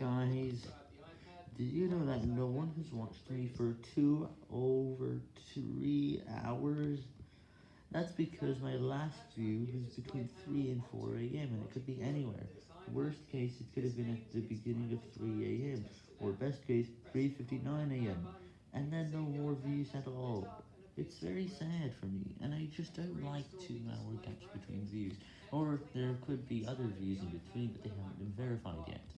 Guys, did you know that no one has watched me for two over three hours? That's because my last view was between 3 and 4 am, and it could be anywhere. Worst case, it could have been at the beginning of 3 am, or best case, 3.59 am, and then no more views at all. It's very sad for me, and I just don't like two hour gaps between views, or there could be other views in between, but they haven't been verified yet.